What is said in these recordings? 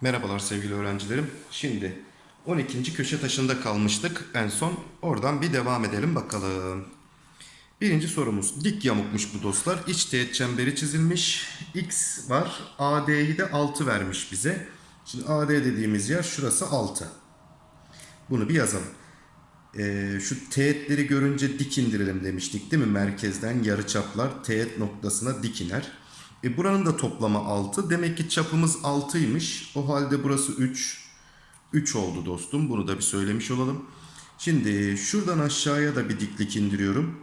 Merhabalar sevgili öğrencilerim. Şimdi 12. köşe taşında kalmıştık en son. Oradan bir devam edelim bakalım. Birinci sorumuz. Dik yamukmuş bu dostlar. İç teğet çemberi çizilmiş. X var. AD'yi de 6 vermiş bize. Şimdi AD dediğimiz yer şurası 6. Bunu bir yazalım. Ee, şu teğetleri görünce dik indirelim demiştik değil mi? Merkezden yarıçaplar teğet noktasına dik iner. E buranın da toplamı 6. Demek ki çapımız 6'ymış. O halde burası 3. 3 oldu dostum. Bunu da bir söylemiş olalım. Şimdi şuradan aşağıya da bir diklik indiriyorum.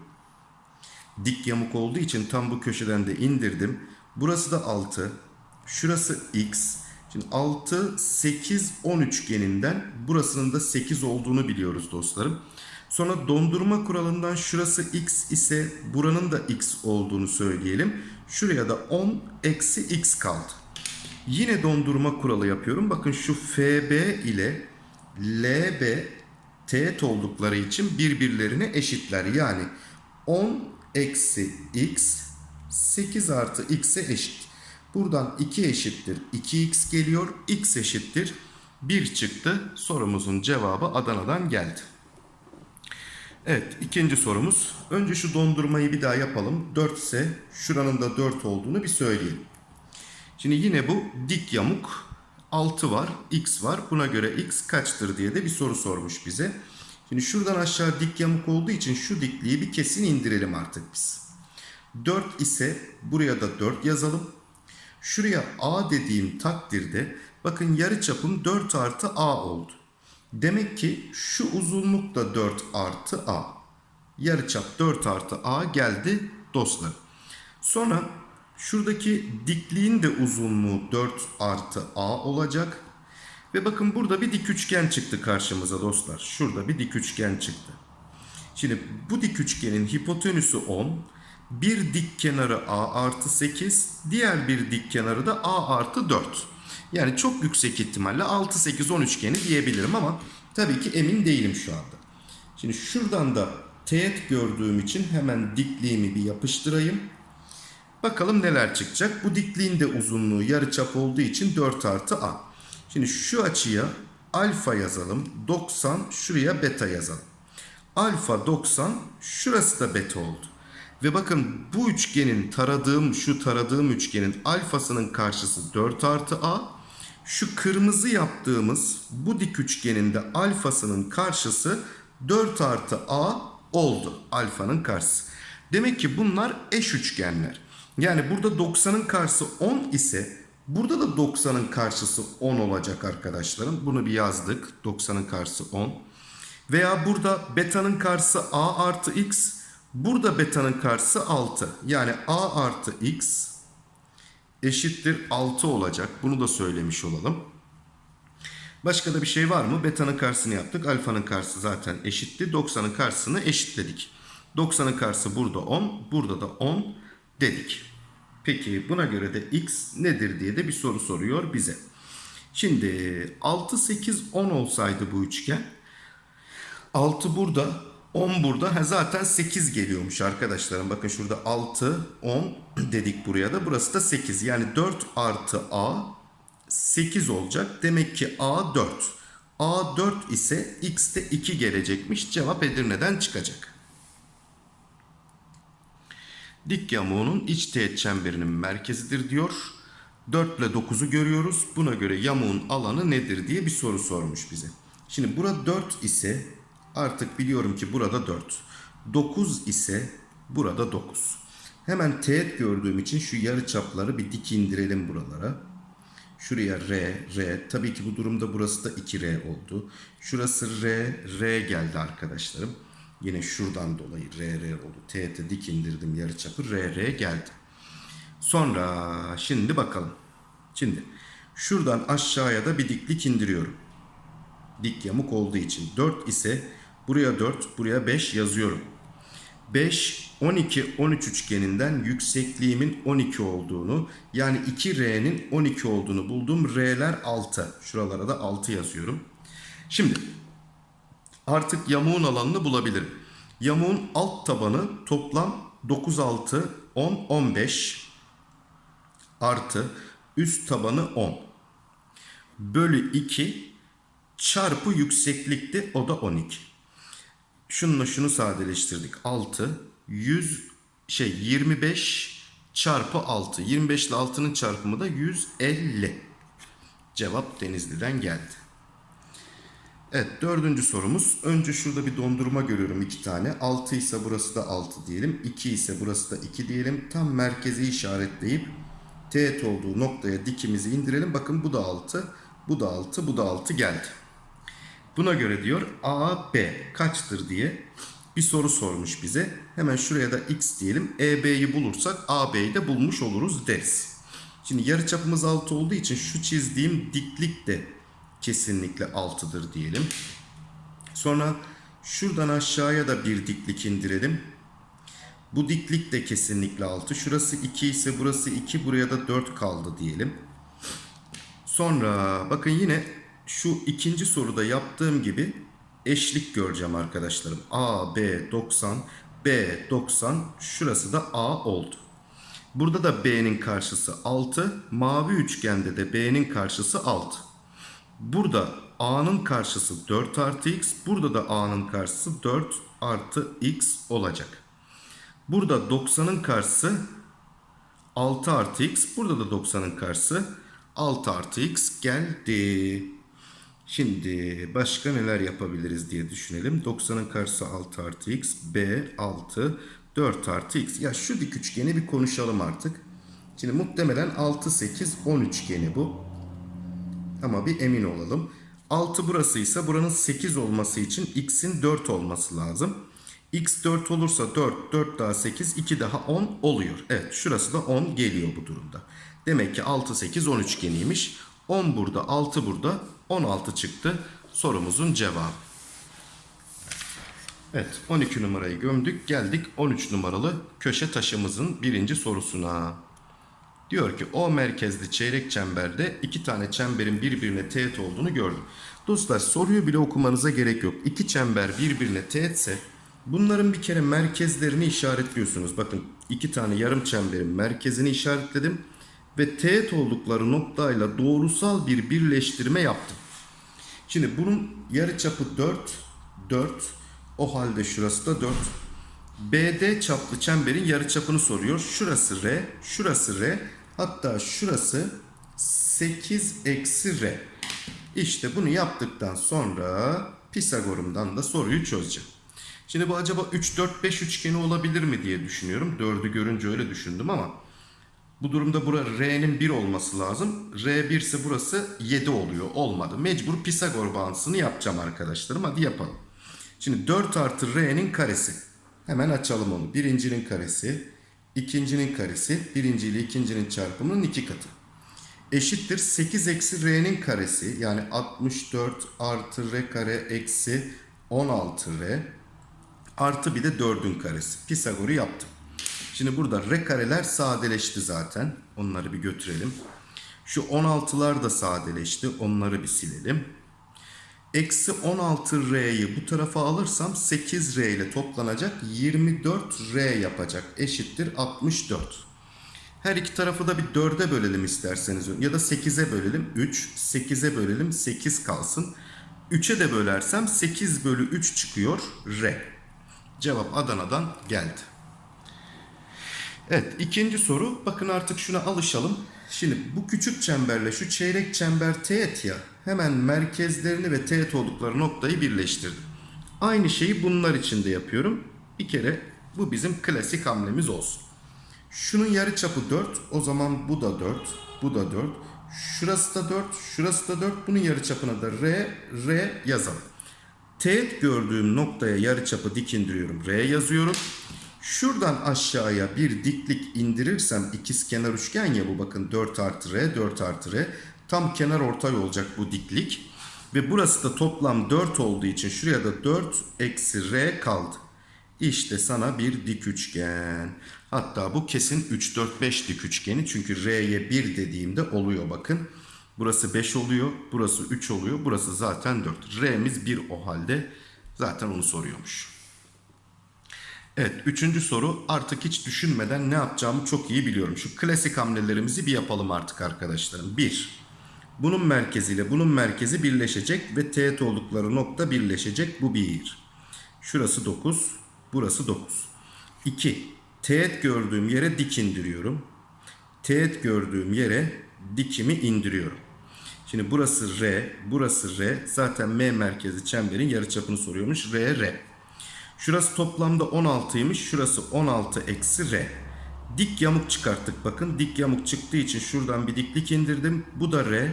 Dik yamuk olduğu için tam bu köşeden de indirdim. Burası da 6. Şurası x. Şimdi 6, 8, 10 üçgeninden burasının da 8 olduğunu biliyoruz dostlarım. Sonra dondurma kuralından şurası x ise buranın da x olduğunu söyleyelim. Şuraya da 10 eksi x kaldı. Yine dondurma kuralı yapıyorum. Bakın şu FB ile LB teğet oldukları için birbirlerine eşitler. Yani 10 eksi x 8 artı x'e eşit. Buradan 2 eşittir 2x geliyor. x eşittir 1 çıktı. Sorumuzun cevabı Adana'dan geldi. Evet ikinci sorumuz. Önce şu dondurmayı bir daha yapalım. 4 ise şuranın da 4 olduğunu bir söyleyelim. Şimdi yine bu dik yamuk 6 var, x var. Buna göre x kaçtır diye de bir soru sormuş bize. Şimdi şuradan aşağı dik yamuk olduğu için şu dikliği bir kesin indirelim artık biz. 4 ise buraya da 4 yazalım. Şuraya a dediğim takdirde bakın yarı çapım 4 artı a oldu. Demek ki şu uzunluk da 4 artı a. Yarıçap 4 artı a geldi dostlar. Sonra şuradaki dikliğin de uzunluğu 4 artı a olacak. Ve bakın burada bir dik üçgen çıktı karşımıza dostlar. Şurada bir dik üçgen çıktı. Şimdi bu dik üçgenin hipotenüsü 10. Bir dik kenarı a artı 8. Diğer bir dik kenarı da a artı 4. Yani çok yüksek ihtimalle 6, 8, 10 üçgeni diyebilirim ama tabii ki emin değilim şu anda. Şimdi şuradan da teğet gördüğüm için hemen dikliğimi bir yapıştırayım. Bakalım neler çıkacak. Bu dikliğin de uzunluğu yarıçap olduğu için 4 artı a. Şimdi şu açıya alfa yazalım. 90 şuraya beta yazalım. Alfa 90 şurası da beta oldu. Ve bakın bu üçgenin taradığım şu taradığım üçgenin alfasının karşısı 4 artı a. Şu kırmızı yaptığımız bu dik üçgenin de alfasının karşısı 4 artı a oldu. Alfanın karşısı. Demek ki bunlar eş üçgenler. Yani burada 90'ın karşısı 10 ise burada da 90'ın karşısı 10 olacak arkadaşlarım. Bunu bir yazdık. 90'ın karşısı 10. Veya burada beta'nın karşısı a artı x. Burada beta'nın karşısı 6. Yani a artı x eşittir 6 olacak. Bunu da söylemiş olalım. Başka da bir şey var mı? Beta'nın karşısını yaptık. Alfa'nın karşısı zaten eşitti. 90'ın karşısını eşitledik. 90'ın karşısı burada 10. Burada da 10 dedik. Peki buna göre de x nedir diye de bir soru soruyor bize. Şimdi 6, 8, 10 olsaydı bu üçgen. 6 burada, 10 burada. Ha, zaten 8 geliyormuş arkadaşlarım. Bakın şurada 6, 10 dedik buraya da. Burası da 8. Yani 4 artı a 8 olacak. Demek ki a 4. a 4 ise x de 2 gelecekmiş. Cevap Edirne'den çıkacak. Dik yamuğunun iç teğet çemberinin merkezidir diyor. 4 ile 9'u görüyoruz. Buna göre yamuğun alanı nedir diye bir soru sormuş bize. Şimdi burada 4 ise artık biliyorum ki burada 4. 9 ise burada 9. Hemen teğet gördüğüm için şu yarı çapları bir dik indirelim buralara. Şuraya R, R. Tabii ki bu durumda burası da 2R oldu. Şurası R, R geldi arkadaşlarım. Yine şuradan dolayı R, R oldu. Teğete dik indirdim yarıçapı. R, R geldi. Sonra şimdi bakalım. Şimdi şuradan aşağıya da bir diklik indiriyorum. Dik yamuk olduğu için. 4 ise buraya 4, buraya 5 yazıyorum. 5, 12, 13 üçgeninden yüksekliğimin 12 olduğunu yani 2R'nin 12 olduğunu buldum. R'ler 6. Şuralara da 6 yazıyorum. Şimdi artık yamuğun alanını bulabilirim. Yamuğun alt tabanı toplam 9, 6, 10, 15 artı üst tabanı 10 bölü 2 çarpı yükseklikti o da 12. Şununla şunu sadeleştirdik. 6 100 şey 25 çarpı 6. 25 ile 6'nın çarpımı da 150. Cevap Denizli'den geldi. Evet dördüncü sorumuz. Önce şurada bir dondurma görüyorum iki tane. 6 ise burası da 6 diyelim. 2 ise burası da 2 diyelim. Tam merkezi işaretleyip teğet olduğu noktaya dikimizi indirelim. Bakın bu da 6, bu da 6, bu da 6 geldi. Buna göre diyor A, B kaçtır diye bir soru sormuş bize. Hemen şuraya da X diyelim. E, B'yi bulursak A, B'yi de bulmuş oluruz deriz. Şimdi yarıçapımız 6 olduğu için şu çizdiğim diklik de kesinlikle 6'dır diyelim. Sonra şuradan aşağıya da bir diklik indirelim. Bu diklik de kesinlikle 6. Şurası 2 ise burası 2 buraya da 4 kaldı diyelim. Sonra bakın yine şu ikinci soruda yaptığım gibi eşlik göreceğim arkadaşlarım. A, B 90, B 90 şurası da A oldu. Burada da B'nin karşısı 6. Mavi üçgende de B'nin karşısı 6. Burada A'nın karşısı 4 artı X. Burada da A'nın karşısı 4 artı X olacak. Burada 90'ın karşısı 6 artı X. Burada da 90'ın karşısı 6 artı X geldi. Şimdi başka neler yapabiliriz diye düşünelim. 90'ın karşısı 6 artı X. B 6 4 artı X. Ya şu dik üçgeni bir konuşalım artık. Şimdi muhtemelen 6 8 10 üçgeni bu. Ama bir emin olalım. 6 burasıysa buranın 8 olması için x'in 4 olması lazım. x 4 olursa 4, 4 daha 8, 2 daha 10 oluyor. Evet şurası da 10 geliyor bu durumda. Demek ki 6, 8, 10 üçgeniymiş. 10 burada, 6 burada, 16 çıktı. Sorumuzun cevabı. Evet 12 numarayı gömdük. Geldik 13 numaralı köşe taşımızın birinci sorusuna. Diyor ki o merkezli çeyrek çemberde iki tane çemberin birbirine teğet olduğunu gördüm. Dostlar soruyu bile okumanıza gerek yok. İki çember birbirine teğetse bunların bir kere merkezlerini işaretliyorsunuz. Bakın iki tane yarım çemberin merkezini işaretledim. Ve teğet oldukları noktayla doğrusal bir birleştirme yaptım. Şimdi bunun yarıçapı 4, 4. O halde şurası da 4. BD çaplı çemberin yarıçapını soruyor. Şurası R, şurası R. Hatta şurası 8 eksi R. İşte bunu yaptıktan sonra Pisagor'umdan da soruyu çözeceğim. Şimdi bu acaba 3, 4, 5 üçgeni olabilir mi diye düşünüyorum. 4'ü görünce öyle düşündüm ama bu durumda bura R'nin 1 olması lazım. R 1 ise burası 7 oluyor. Olmadı. Mecbur Pisagor bağıntısını yapacağım arkadaşlarım. Hadi yapalım. Şimdi 4 artı R'nin karesi. Hemen açalım onu. Birincinin karesi, ikincinin karesi, birinci ile ikincinin çarpımının iki katı. Eşittir 8 eksi R'nin karesi yani 64 artı R kare eksi 16R artı bir de 4'ün karesi. Pisagor'u yaptım. Şimdi burada R kareler sadeleşti zaten. Onları bir götürelim. Şu 16'lar da sadeleşti. Onları bir silelim. Eksi 16R'yi bu tarafa alırsam 8R ile toplanacak 24R yapacak. Eşittir 64. Her iki tarafı da bir 4'e bölelim isterseniz. Ya da 8'e bölelim. 3. 8'e bölelim. 8 kalsın. 3'e de bölersem 8 bölü 3 çıkıyor. R. Cevap Adana'dan geldi. Evet ikinci soru. Bakın artık şuna alışalım. Şimdi bu küçük çemberle şu çeyrek çember teğet ya. Hemen merkezlerini ve teğet oldukları noktayı birleştirdim. Aynı şeyi bunlar için de yapıyorum. Bir kere bu bizim klasik hamlemiz olsun. Şunun yarıçapı 4. O zaman bu da 4. Bu da 4. Şurası da 4. Şurası da 4. Bunun yarıçapına da R, R yazalım. Teğet gördüğüm noktaya yarıçapı dik indiriyorum. R yazıyorum. Şuradan aşağıya bir diklik indirirsem ikiz kenar üçgen ya bu bakın 4 artı R 4 artı R tam kenar ortay olacak bu diklik. Ve burası da toplam 4 olduğu için şuraya da 4 eksi R kaldı. İşte sana bir dik üçgen. Hatta bu kesin 3 4 5 dik üçgeni çünkü R'ye 1 dediğimde oluyor bakın. Burası 5 oluyor, burası 3 oluyor, burası zaten 4. R'miz 1 o halde zaten onu soruyormuş. Evet üçüncü soru artık hiç düşünmeden ne yapacağımı çok iyi biliyorum. Şu klasik hamlelerimizi bir yapalım artık arkadaşlarım. 1. Bunun merkeziyle bunun merkezi birleşecek ve teğet oldukları nokta birleşecek. Bu 1. Şurası 9. Burası 9. 2. Teğet gördüğüm yere dik indiriyorum. Teğet gördüğüm yere dikimi indiriyorum. Şimdi burası R, burası R. Zaten M merkezi çemberin yarıçapını soruyormuş. R, R. Şurası toplamda 16'ymış. Şurası 16 eksi R. Dik yamuk çıkarttık. Bakın dik yamuk çıktığı için şuradan bir diklik indirdim. Bu da R.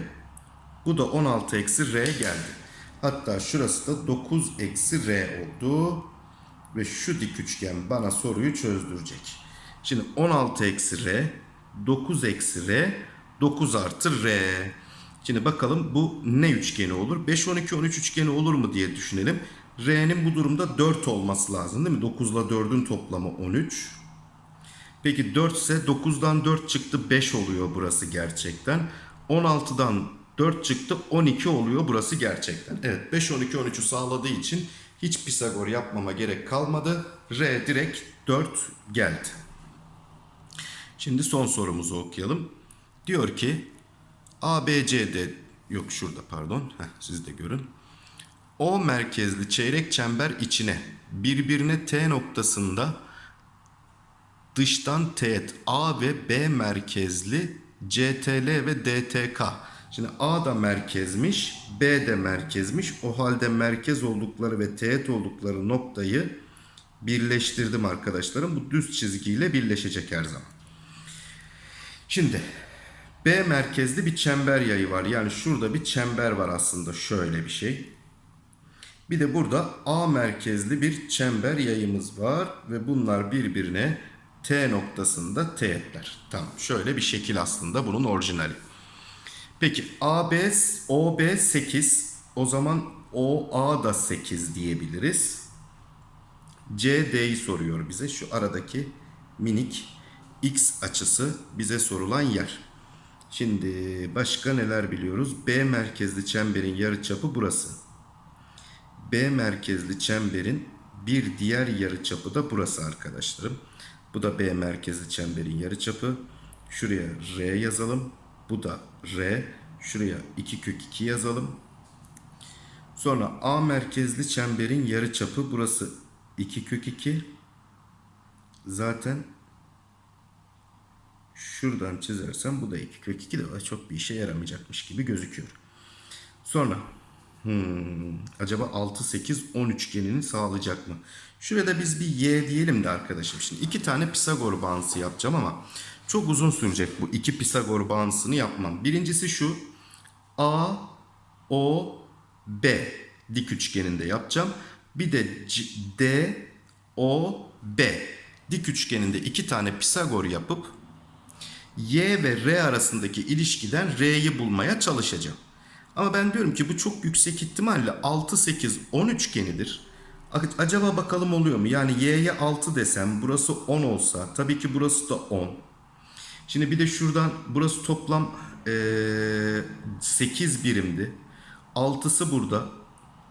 Bu da 16 eksi R geldi. Hatta şurası da 9 eksi R oldu. Ve şu dik üçgen bana soruyu çözdürecek. Şimdi 16 eksi R, 9 eksi R, 9 artı R. Şimdi bakalım bu ne üçgeni olur? 5, 12, 13 üçgeni olur mu diye düşünelim. R'nin bu durumda 4 olması lazım değil mi? 9 ile 4'ün toplamı 13. Peki 4 ise 9'dan 4 çıktı 5 oluyor burası gerçekten. 16'dan 4 çıktı 12 oluyor burası gerçekten. Evet 5, 12, 13'ü sağladığı için hiç Pisagor yapmama gerek kalmadı. R direkt 4 geldi. Şimdi son sorumuzu okuyalım. Diyor ki ABCD yok şurada pardon. Heh, siz de görün. O merkezli çeyrek çember içine birbirine T noktasında dıştan teğet A ve B merkezli CTL ve DTK. Şimdi A da merkezmiş, B de merkezmiş. O halde merkez oldukları ve teğet oldukları noktayı birleştirdim arkadaşlarım. Bu düz çizgiyle birleşecek her zaman. Şimdi B merkezli bir çember yayı var. Yani şurada bir çember var aslında şöyle bir şey. Bir de burada A merkezli bir çember yayımız var ve bunlar birbirine T noktasında teğetler. Tamam şöyle bir şekil aslında bunun orijinali. Peki AB, OB 8 o zaman OA da 8 diyebiliriz. CD'yi soruyor bize şu aradaki minik X açısı bize sorulan yer. Şimdi başka neler biliyoruz? B merkezli çemberin yarıçapı burası. B merkezli çemberin bir diğer yarıçapı da burası arkadaşlarım. Bu da B merkezli çemberin yarıçapı. Şuraya R yazalım. Bu da R. Şuraya 2 kök 2 yazalım. Sonra A merkezli çemberin yarıçapı burası 2 kök 2. Zaten şuradan çizersem bu da 2 kök 2 de çok bir işe yaramayacakmış gibi gözüküyor. Sonra Hmm, acaba 6, 8, 10 üçgenini sağlayacak mı? Şurada biz bir y diyelim de arkadaşım. Şimdi iki tane Pisagor bağıntısı yapacağım ama çok uzun sürecek bu iki Pisagor bağıntısını yapmam. Birincisi şu. A, O, B dik üçgeninde yapacağım. Bir de C, D, O, B dik üçgeninde iki tane Pisagor yapıp Y ve R arasındaki ilişkiden R'yi bulmaya çalışacağım. Ama ben diyorum ki bu çok yüksek ihtimalle 6, 8, 10 üçgenidir. Acaba bakalım oluyor mu? Yani y'ye 6 desem burası 10 olsa tabii ki burası da 10. Şimdi bir de şuradan burası toplam ee, 8 birimdi. 6'sı burada.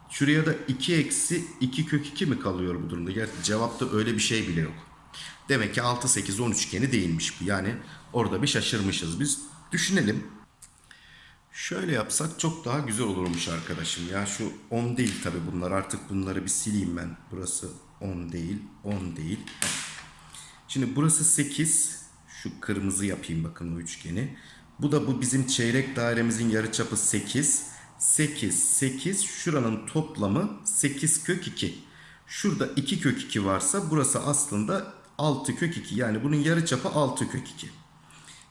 Şuraya da 2 eksi 2 kök 2 mi kalıyor bu durumda? Gerçi cevapta öyle bir şey bile yok. Demek ki 6, 8, 10 üçgeni değilmiş bu. Yani orada bir şaşırmışız biz. Düşünelim. Şöyle yapsak çok daha güzel olurmuş arkadaşım. Ya şu 10 değil tabi bunlar. Artık bunları bir sileyim ben. Burası 10 değil. 10 değil. Şimdi burası 8. Şu kırmızı yapayım bakın o üçgeni. Bu da bu bizim çeyrek dairemizin yarıçapı 8. 8, 8. Şuranın toplamı 8 kök 2. Şurada 2 kök 2 varsa burası aslında 6 kök 2. Yani bunun yarıçapı 6 kök 2.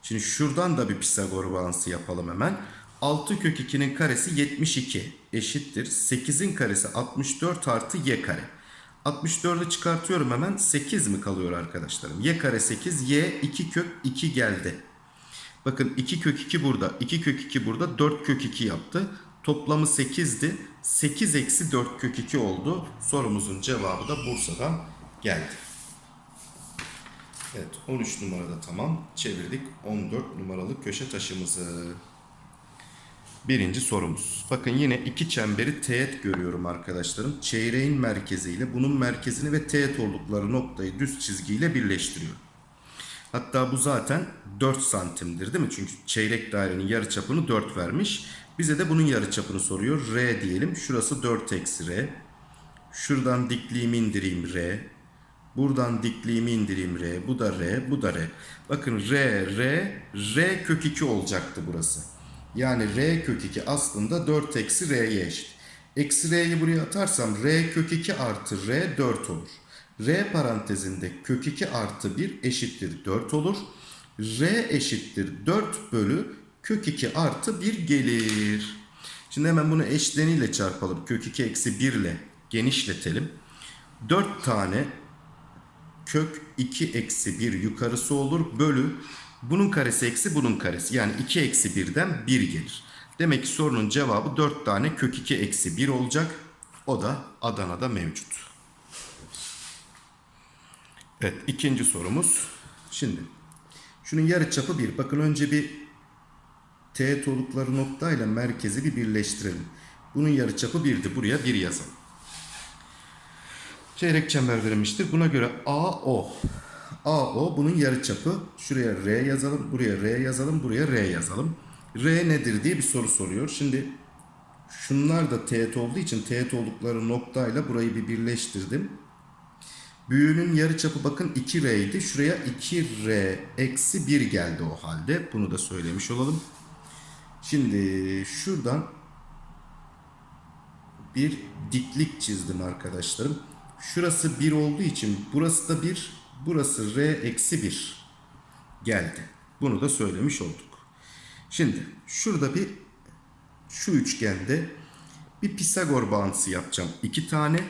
Şimdi şuradan da bir Pisagor bağıntısı yapalım hemen. 6 kök 2'nin karesi 72 eşittir. 8'in karesi 64 artı y kare. 64'ü çıkartıyorum hemen 8 mi kalıyor arkadaşlarım? y kare 8 y 2 kök 2 geldi. Bakın 2 kök 2 burada 2 kök 2 burada 4 kök 2 yaptı. Toplamı 8'di. 8 eksi 4 kök 2 oldu. Sorumuzun cevabı da Bursa'dan geldi. Evet 13 numarada tamam. Çevirdik 14 numaralı köşe taşımızı. Birinci sorumuz. Bakın yine iki çemberi teğet görüyorum arkadaşlarım. Çeyreğin merkeziyle bunun merkezini ve teğet oldukları noktayı düz çizgiyle birleştiriyorum. Hatta bu zaten 4 santimdir değil mi? Çünkü çeyrek dairenin yarıçapını 4 vermiş. Bize de bunun yarıçapını soruyor. R diyelim. Şurası 4 eksi R. Şuradan dikliğimi indireyim R. Buradan dikliğimi indireyim R. Bu da R. Bu da R. Bakın R, R, R kök 2 olacaktı burası. Yani R kök 2 aslında 4 eksi R'ye eşit. Eksi R'yi buraya atarsam R kök 2 artı R 4 olur. R parantezinde kök 2 artı 1 eşittir 4 olur. R eşittir 4 bölü kök 2 artı 1 gelir. Şimdi hemen bunu eşleniyle çarpalım. Kök 2 eksi 1 ile genişletelim. 4 tane kök 2 eksi 1 yukarısı olur. Bölü bunun karesi eksi bunun karesi. Yani 2 eksi 1'den 1 gelir. Demek ki sorunun cevabı 4 tane kök 2 eksi 1 olacak. O da Adana'da mevcut. Evet ikinci sorumuz. Şimdi şunun yarıçapı 1. Bakın önce bir teğet oldukları noktayla merkezi bir birleştirelim. Bunun yarıçapı 1'di. Buraya 1 yazalım. Çeyrek çember verilmiştir. Buna göre AO. AO bunun yarıçapı. Şuraya R yazalım, buraya R yazalım, buraya R yazalım. R nedir diye bir soru soruyor. Şimdi şunlar da teğet olduğu için teğet oldukları noktayla burayı bir birleştirdim. Büyüğünün yarıçapı bakın 2R idi. Şuraya 2R eksi 1 geldi o halde. Bunu da söylemiş olalım. Şimdi şuradan bir diklik çizdim arkadaşlarım. Şurası 1 olduğu için burası da 1, burası R eksi 1 geldi. Bunu da söylemiş olduk. Şimdi şurada bir şu üçgende bir Pisagor bağıntısı yapacağım. iki tane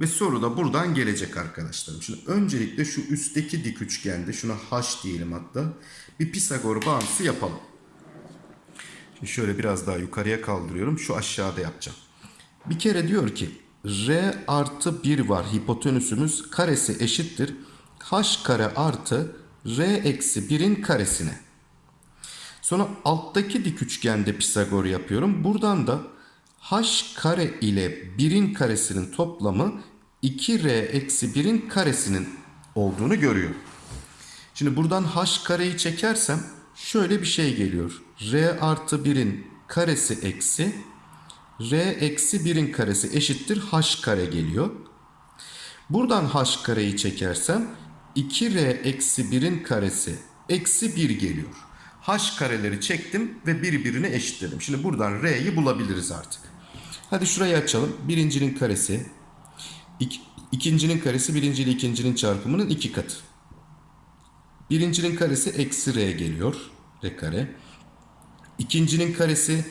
ve soru da buradan gelecek arkadaşlarım. Şimdi öncelikle şu üstteki dik üçgende şuna H diyelim hatta bir Pisagor bağıntısı yapalım. Şimdi şöyle biraz daha yukarıya kaldırıyorum. Şu aşağıda yapacağım. Bir kere diyor ki R artı 1 var hipotenüsümüz karesi eşittir. H kare artı R eksi 1'in karesine. Sonra alttaki dik üçgende Pisagor yapıyorum. Buradan da h kare ile 1'in karesinin toplamı 2r eksi 1'in karesinin olduğunu görüyorum. Şimdi buradan h kareyi çekersem şöyle bir şey geliyor. r artı 1'in karesi eksi r eksi 1'in karesi eşittir h kare geliyor. Buradan h kareyi çekersem 2r eksi 1'in karesi eksi 1 geliyor. h kareleri çektim ve birbirine eşitledim. Şimdi buradan r'yi bulabiliriz artık. Hadi şurayı açalım. Birincinin karesi. Ik, ikincinin karesi birinci ile ikincinin çarpımının iki katı. Birincinin karesi eksi r geliyor. R kare. İkincinin karesi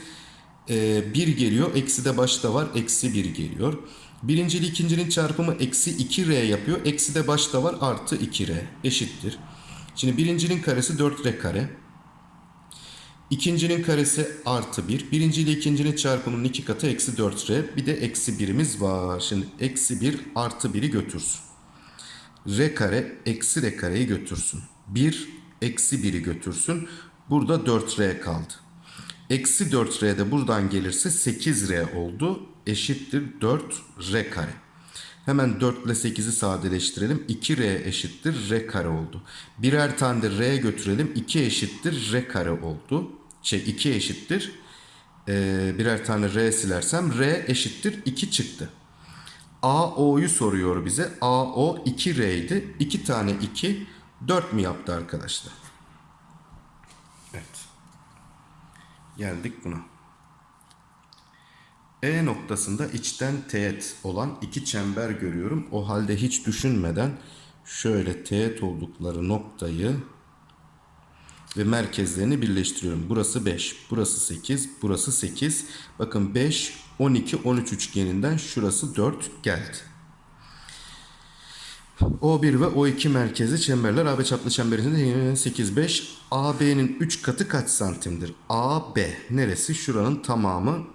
e, 1 geliyor. Eksi de başta var. Eksi 1 geliyor. Birinci ile ikincinin çarpımı eksi 2r yapıyor. Eksi de başta var. Artı 2r eşittir. Şimdi birincinin karesi 4r kare. İkincinin karesi artı 1. Birinci ile ikincinin çarpımının iki katı eksi 4r. Bir de eksi 1'imiz var. Şimdi eksi 1 artı 1'i götürsün. r kare eksi r kareyi götürsün. 1 eksi 1'i götürsün. Burada 4r kaldı. Eksi 4r de buradan gelirse 8r oldu. Eşittir 4r kare. Hemen 4 ile 8'i sadeleştirelim. 2r eşittir r kare oldu. Birer tane de r götürelim. 2 eşittir r kare oldu. Şey 2 eşittir. Ee, birer tane r silersem r eşittir 2 çıktı. AO'yu soruyor bize. AO 2r idi. 2 tane 2 4 mi yaptı arkadaşlar? Evet. Geldik buna. E noktasında içten teğet olan iki çember görüyorum. O halde hiç düşünmeden şöyle teğet oldukları noktayı ve merkezlerini birleştiriyorum. Burası 5, burası 8, burası 8. Bakın 5, 12, 13 üçgeninden şurası 4 geldi. O1 ve O2 merkezi çemberler AB çaplı çemberinde 8, 5. AB'nin 3 katı kaç santimdir? AB neresi? Şuranın tamamı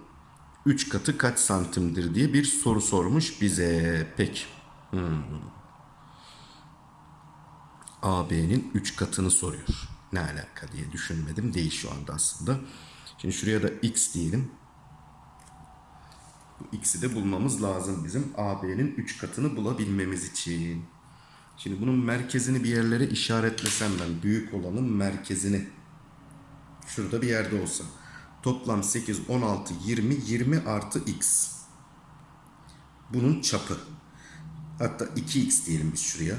3 katı kaç santimdir diye bir soru sormuş bize. Peki. Hmm. AB'nin 3 katını soruyor. Ne alaka diye düşünmedim. Değil şu anda aslında. Şimdi şuraya da x diyelim. Bu x'i de bulmamız lazım bizim AB'nin 3 katını bulabilmemiz için. Şimdi bunun merkezini bir yerlere işaretlesem ben büyük olanın merkezini şurada bir yerde olsa toplam 8 16 20 20 artı x. Bunun çapı. Hatta 2x diyelim biz şuraya.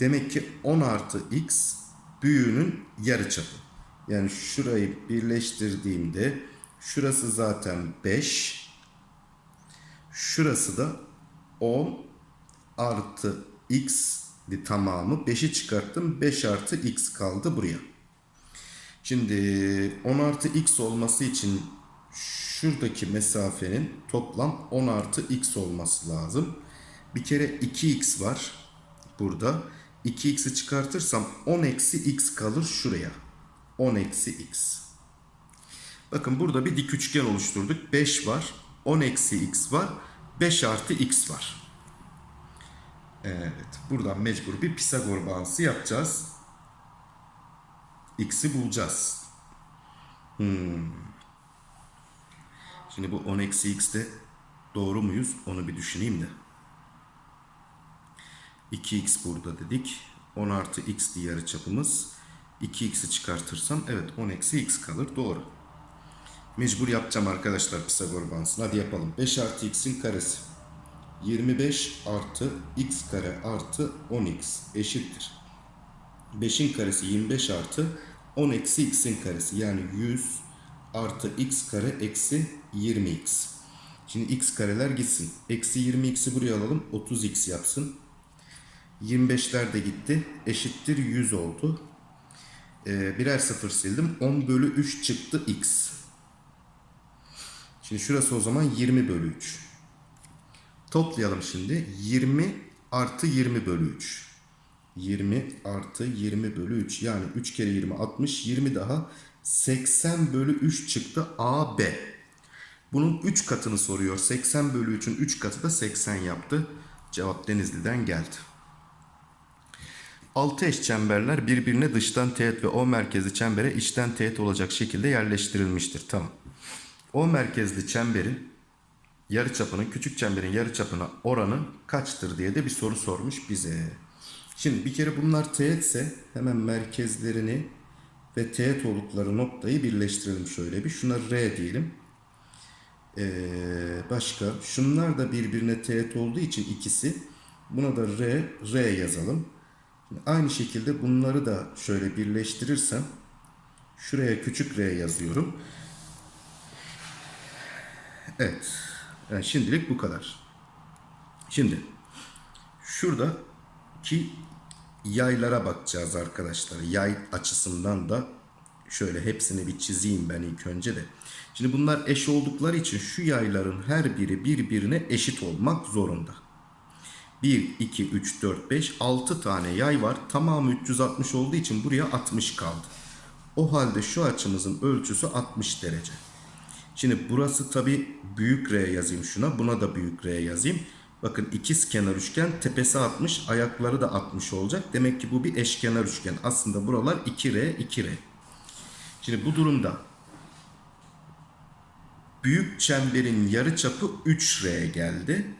Demek ki 10 artı x büyüğünün yarı çapı. Yani şurayı birleştirdiğimde şurası zaten 5 şurası da 10 artı x tamamı 5'i çıkarttım. 5 artı x kaldı buraya. Şimdi 10 artı x olması için şuradaki mesafenin toplam 10 artı x olması lazım. Bir kere 2x var burada. 2x'i çıkartırsam 10 eksi x kalır şuraya. 10 eksi x. Bakın burada bir dik üçgen oluşturduk. 5 var. 10 eksi x var. 5 artı x var. Evet. Buradan mecbur bir Pisagor bağıntısı yapacağız. X'i bulacağız. Hmm. Şimdi bu 10 eksi x'te doğru muyuz? Onu bir düşüneyim de. 2x burada dedik. 10 artı x diye yarı çapımız. 2x'i çıkartırsam evet 10 eksi x kalır. Doğru. Mecbur yapacağım arkadaşlar Pisagor bağıntısını. Hadi yapalım. 5 artı x'in karesi. 25 artı x kare artı 10x eşittir. 5'in karesi 25 artı 10 eksi x'in karesi yani 100 artı x kare eksi 20x. Şimdi x kareler gitsin. Eksi 20x'i buraya alalım. 30x yapsın. 25'ler de gitti. Eşittir 100 oldu. Ee, birer sıfır sildim. 10 bölü 3 çıktı x. Şimdi şurası o zaman 20 bölü 3. Toplayalım şimdi. 20 artı 20 bölü 3. 20 artı 20 bölü 3. Yani 3 kere 20 60. 20 daha 80 bölü 3 çıktı AB. Bunun 3 katını soruyor. 80 bölü 3'ün 3 katı da 80 yaptı. Cevap Denizli'den geldi. 6 eş çemberler birbirine dıştan teğet ve O merkezli çembere içten teğet olacak şekilde yerleştirilmiştir. Tamam. O merkezli çemberin yarıçapının küçük çemberin yarıçapına oranı kaçtır diye de bir soru sormuş bize. Şimdi bir kere bunlar teğetse hemen merkezlerini ve teğet oldukları noktayı birleştirelim şöyle bir. Şuna R diyelim. Ee, başka şunlar da birbirine teğet olduğu için ikisi buna da R, R yazalım. Şimdi aynı şekilde bunları da şöyle birleştirirsem şuraya küçük R yazıyorum. Evet. Yani şimdilik bu kadar. Şimdi şuradaki yaylara bakacağız arkadaşlar. Yay açısından da şöyle hepsini bir çizeyim ben ilk önce de. Şimdi bunlar eş oldukları için şu yayların her biri birbirine eşit olmak zorunda. 1, 2, 3, 4, 5, 6 tane yay var. Tamamı 360 olduğu için buraya 60 kaldı. O halde şu açımızın ölçüsü 60 derece. Şimdi burası tabi büyük R yazayım şuna. Buna da büyük R yazayım. Bakın ikiz kenar üçgen tepesi 60 ayakları da 60 olacak. Demek ki bu bir eşkenar üçgen. Aslında buralar 2R 2R. Şimdi bu durumda büyük çemberin yarıçapı 3R geldi.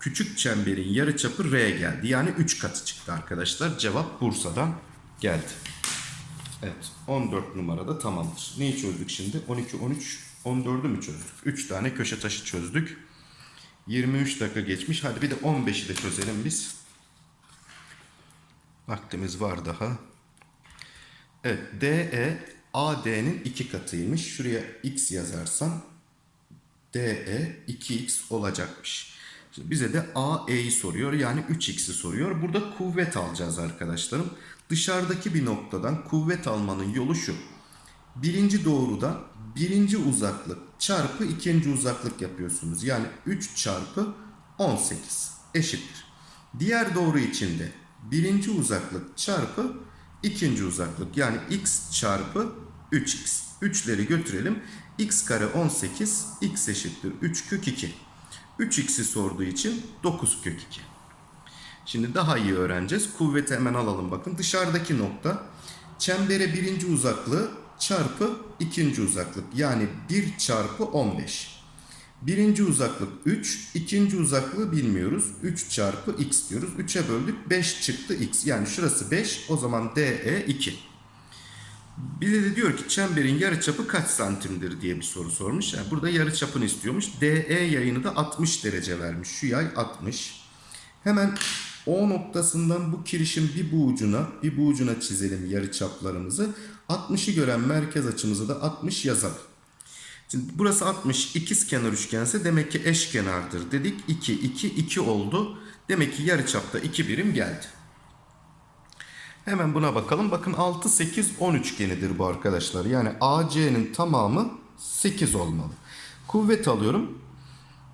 Küçük çemberin yarıçapı R geldi. Yani 3 katı çıktı arkadaşlar. Cevap Bursa'dan geldi. Evet 14 numarada tamamdır. Neyi çözdük şimdi? 12, 13, 14'ü mü çözdük? 3 tane köşe taşı çözdük. 23 dakika geçmiş. Hadi bir de 15'i de çözelim biz. Vaktimiz var daha. Evet DE AD'nin 2 katıymış. Şuraya x yazarsam DE 2x olacakmış. Şimdi bize de AE'yi soruyor. Yani 3x'i soruyor. Burada kuvvet alacağız arkadaşlarım. Dışarıdaki bir noktadan kuvvet almanın yolu şu. Birinci doğrudan birinci uzaklık çarpı ikinci uzaklık yapıyorsunuz. Yani 3 çarpı 18 eşittir. Diğer doğru içinde birinci uzaklık çarpı ikinci uzaklık yani x çarpı 3x. 3'leri götürelim. x kare 18 x eşittir 3 kök 2. 3x'i sorduğu için 9 kök 2. Şimdi daha iyi öğreneceğiz. Kuvveti hemen alalım bakın. Dışarıdaki nokta çembere birinci uzaklığı çarpı ikinci uzaklık. Yani 1 çarpı 15. Birinci uzaklık 3, ikinci uzaklığı bilmiyoruz. 3 çarpı x diyoruz. 3'e böldük 5 çıktı x. Yani şurası 5 o zaman DE 2. Bir de diyor ki çemberin yarıçapı kaç santimdir diye bir soru sormuş. Yani burada yarıçapını istiyormuş. DE yayını da 60 derece vermiş. Şu yay 60. Hemen O noktasından bu kirişin bir bu ucuna bir bu ucuna çizelim yarıçaplarımızı. 60'ı gören merkez açımızı da 60 yazalım. Şimdi burası 60 ikiz kenar üçgense demek ki eşkenardır dedik. 2 2 2 oldu. Demek ki yarıçapta 2 birim geldi. Hemen buna bakalım. Bakın 6 8 10 üçgenidir bu arkadaşlar. Yani AC'nin tamamı 8 olmalı. Kuvvet alıyorum.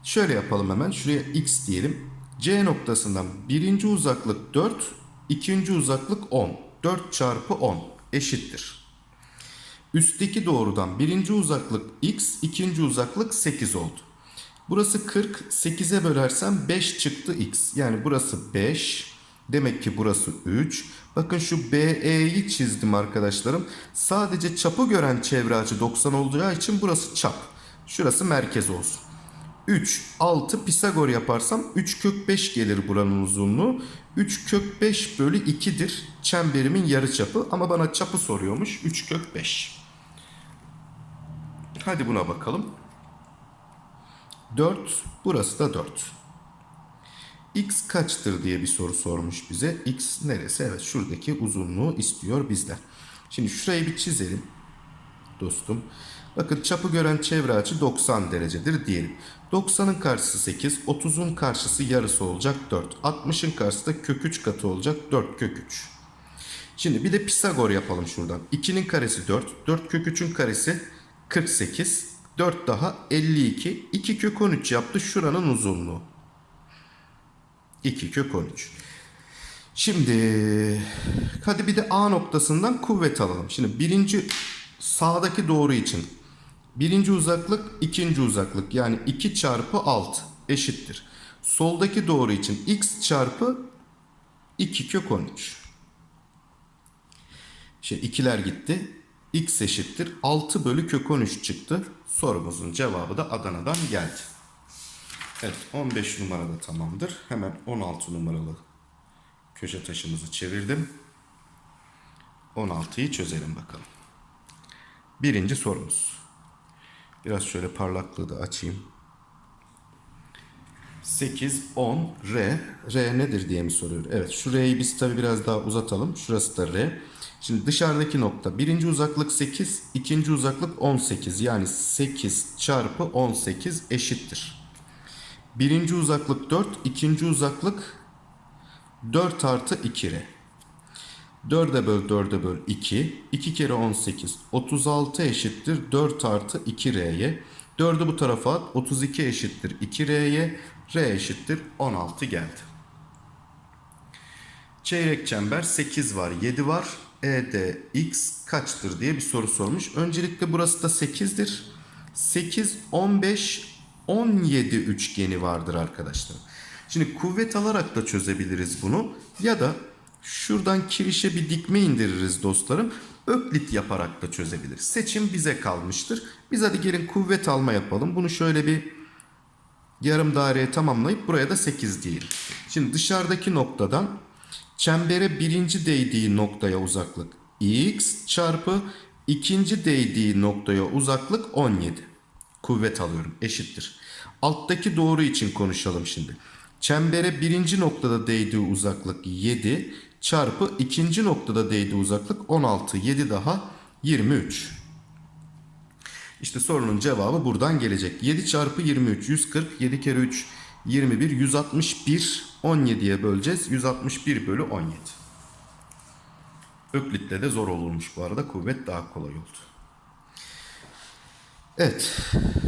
Şöyle yapalım hemen. Şuraya x diyelim. C noktasından birinci uzaklık 4, ikinci uzaklık 10. 4 çarpı 10 eşittir. Üstteki doğrudan birinci uzaklık x, ikinci uzaklık 8 oldu. Burası 40, 8'e bölersem 5 çıktı x. Yani burası 5, demek ki burası 3. Bakın şu BE'yi çizdim arkadaşlarım. Sadece çapı gören çevre açı 90 olacağı için burası çap. Şurası merkez olsun. 3, 6 Pisagor yaparsam 3 kök 5 gelir buranın uzunluğu. 3 kök 5 bölü 2'dir çemberimin yarıçapı ama bana çapı soruyormuş 3 kök 5. Hadi buna bakalım. 4, burası da 4. X kaçtır diye bir soru sormuş bize. X neresi? Evet şuradaki uzunluğu istiyor bizden. Şimdi şurayı bir çizelim dostum. Bakın çapı gören çevre açı 90 derecedir diyelim. 90'ın karşısı 8, 30'un karşısı yarısı olacak 4. 60'ın karşısı da kök 3 katı olacak 4 kök 3. Şimdi bir de Pisagor yapalım şuradan. 2'nin karesi 4, 4 kök 3'ün karesi 48, 4 daha 52, 2 kök 13 yaptı şuranın uzunluğu. 2 kök 13. Şimdi hadi bir de A noktasından kuvvet alalım. Şimdi birinci sağdaki doğru için birinci uzaklık ikinci uzaklık yani 2 çarpı 6 eşittir. Soldaki doğru için x çarpı 2 kök 13. Şey ikiler gitti. X eşittir 6 bölü kök 13 çıktı. Sorumuzun cevabı da Adana'dan geldi. Evet 15 numarada tamamdır. Hemen 16 numaralı köşe taşımızı çevirdim. 16'yı çözelim bakalım. Birinci sorumuz. Biraz şöyle parlaklığı da açayım. 8, 10, R. R nedir diye mi soruyor? Evet şu R'yi biz tabi biraz daha uzatalım. Şurası da R. Şimdi dışarıdaki nokta. Birinci uzaklık 8, ikinci uzaklık 18. Yani 8 çarpı 18 eşittir. Birinci uzaklık 4, ikinci uzaklık 4 artı 2R. 4'e böl 4'e böl 2. 2 kere 18. 36 eşittir 4 artı 2R'ye. 4'ü bu tarafa at. 32 eşittir 2R'ye. R eşittir 16 geldi. Çeyrek çember 8 var 7 var. ED x kaçtır diye bir soru sormuş. Öncelikle burası da 8'dir. 8, 15, 17 üçgeni vardır arkadaşlar. Şimdi kuvvet alarak da çözebiliriz bunu. Ya da şuradan kirişe bir dikme indiririz dostlarım. Öklit yaparak da çözebiliriz. Seçim bize kalmıştır. Biz hadi gelin kuvvet alma yapalım. Bunu şöyle bir yarım daireye tamamlayıp buraya da 8 diyelim. Şimdi dışarıdaki noktadan çembere birinci değdiği noktaya uzaklık x çarpı ikinci değdiği noktaya uzaklık 17. Kuvvet alıyorum eşittir. Alttaki doğru için konuşalım şimdi. Çembere birinci noktada değdiği uzaklık 7 çarpı ikinci noktada değdiği uzaklık 16. 7 daha 23. İşte sorunun cevabı buradan gelecek. 7 çarpı 23 140 7 kere 3 21 161 17'ye böleceğiz. 161 bölü 17. Öklit'le de zor olurmuş bu arada. Kuvvet daha kolay oldu. Evet.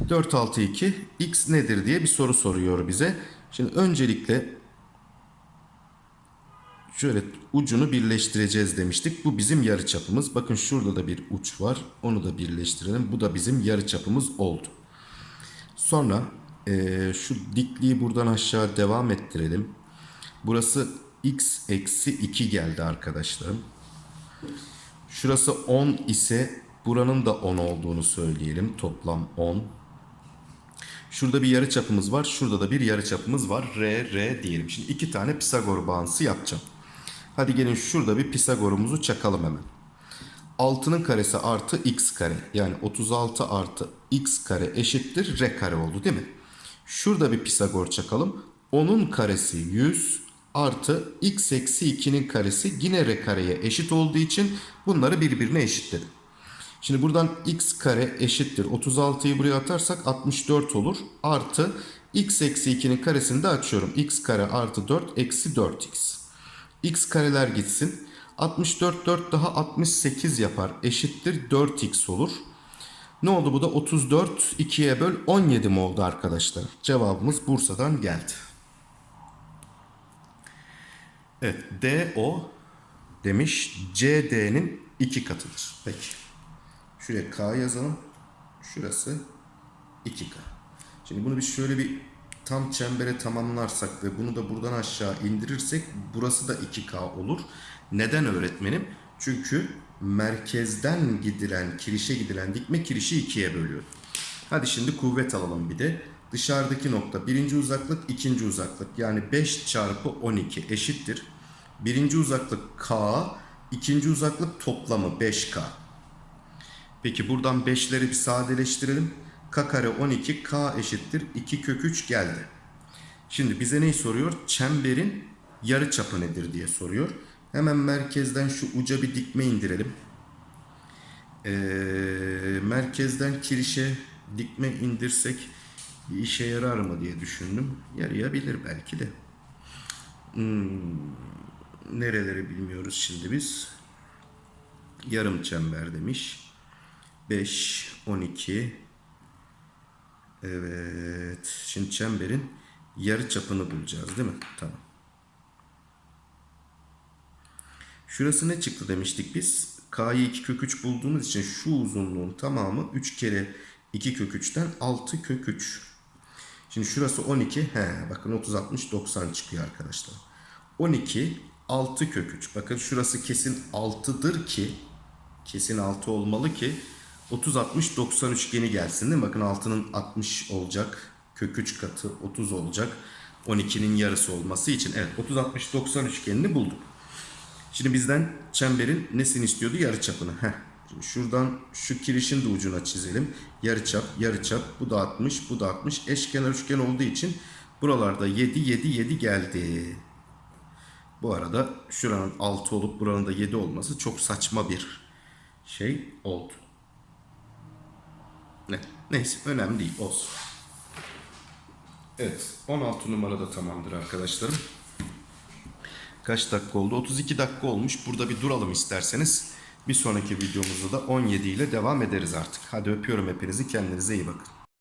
4 6 2 x nedir diye bir soru soruyor bize. Şimdi öncelikle şöyle ucunu birleştireceğiz demiştik. Bu bizim yarıçapımız. Bakın şurada da bir uç var. Onu da birleştirelim. Bu da bizim yarıçapımız oldu. Sonra eee, şu dikliği buradan aşağı devam ettirelim. Burası x eksi 2 geldi arkadaşlarım. Şurası 10 ise Buranın da 10 olduğunu söyleyelim. Toplam 10. Şurada bir yarı çapımız var. Şurada da bir yarı çapımız var. R, R diyelim. Şimdi iki tane Pisagor bağıntısı yapacağım. Hadi gelin şurada bir Pisagor'umuzu çakalım hemen. 6'nın karesi artı x kare. Yani 36 artı x kare eşittir r kare oldu değil mi? Şurada bir Pisagor çakalım. 10'un karesi 100 artı x eksi 2'nin karesi yine r kareye eşit olduğu için bunları birbirine eşitledim. Şimdi buradan x kare eşittir. 36'yı buraya atarsak 64 olur. Artı x eksi 2'nin karesini de açıyorum. x kare artı 4 eksi 4x. x kareler gitsin. 64 4 daha 68 yapar. Eşittir 4x olur. Ne oldu bu da 34 2'ye böl 17 mi oldu arkadaşlar? Cevabımız Bursa'dan geldi. Evet DO demiş CD'nin iki katıdır. Peki. Şuraya K yazalım. Şurası 2K. Şimdi bunu biz şöyle bir tam çembere tamamlarsak ve bunu da buradan aşağı indirirsek burası da 2K olur. Neden öğretmenim? Çünkü merkezden gidilen, kirişe gidilen dikme kirişi ikiye bölüyor. Hadi şimdi kuvvet alalım bir de. Dışarıdaki nokta birinci uzaklık, ikinci uzaklık. Yani 5 çarpı 12 eşittir. Birinci uzaklık K, ikinci uzaklık toplamı 5K. Peki buradan 5'leri bir sadeleştirelim. K kare 12, K eşittir 2 kök 3 geldi. Şimdi bize neyi soruyor? Çemberin yarı çapı nedir diye soruyor. Hemen merkezden şu uca bir dikme indirelim. Ee, merkezden kirişe dikme indirsek bir işe yarar mı diye düşündüm. Yarayabilir belki de. Hmm, nereleri bilmiyoruz şimdi biz. Yarım çember demiş. 5, 12. Evet. Şimdi çemberin yarı çapını bulacağız değil mi? Tamam. Şurası ne çıktı demiştik biz? K'yı 2 kök 3 bulduğumuz için şu uzunluğun tamamı 3 kere 2 kök 3'ten 6 kök 3. Şimdi şurası 12. He, bakın 30, 60, 90 çıkıyor arkadaşlar. 12, 6 kök 3. Bakın şurası kesin 6'dır ki kesin 6 olmalı ki 30, 60, 90 üçgeni gelsin değil mi? Bakın 6'nın 60 olacak. Kök 3 katı 30 olacak. 12'nin yarısı olması için. Evet 30, 60, 90 üçgenini bulduk. Şimdi bizden çemberin nesini istiyordu? Yarıçapını. Heh. Şimdi şuradan şu kirişin de ucuna çizelim. Yarıçap, yarıçap. Bu da 60, bu da 60. Eşkenar üçgen olduğu için buralarda 7, 7, 7 geldi. Bu arada şuranın 6 olup buranın da 7 olması çok saçma bir şey oldu. Ne? Neyse önemli değil olsun. Evet 16 numarada tamamdır arkadaşlarım. Kaç dakika oldu? 32 dakika olmuş. Burada bir duralım isterseniz. Bir sonraki videomuzda da 17 ile devam ederiz artık. Hadi öpüyorum hepinizi. Kendinize iyi bakın.